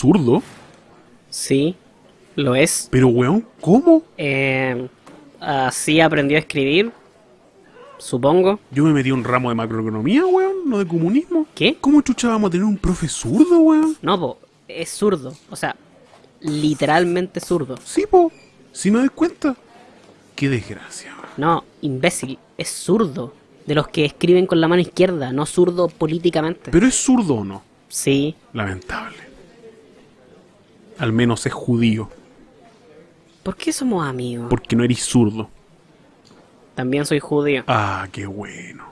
zurdo? Sí, lo es. Pero, weón, ¿cómo? Eh, así aprendió a escribir, supongo. Yo me metí a un ramo de macroeconomía, weón, no de comunismo. ¿Qué? ¿Cómo chucha vamos a tener un profe zurdo, weón? No, po, es zurdo. O sea, literalmente zurdo. Sí, po. Si me doy cuenta. Qué desgracia, weón. No, imbécil, es zurdo. De los que escriben con la mano izquierda, no zurdo políticamente. Pero es zurdo o no. Sí, Lamentable. Al menos es judío, ¿por qué somos amigos? porque no eres zurdo. También soy judío. Ah, qué bueno.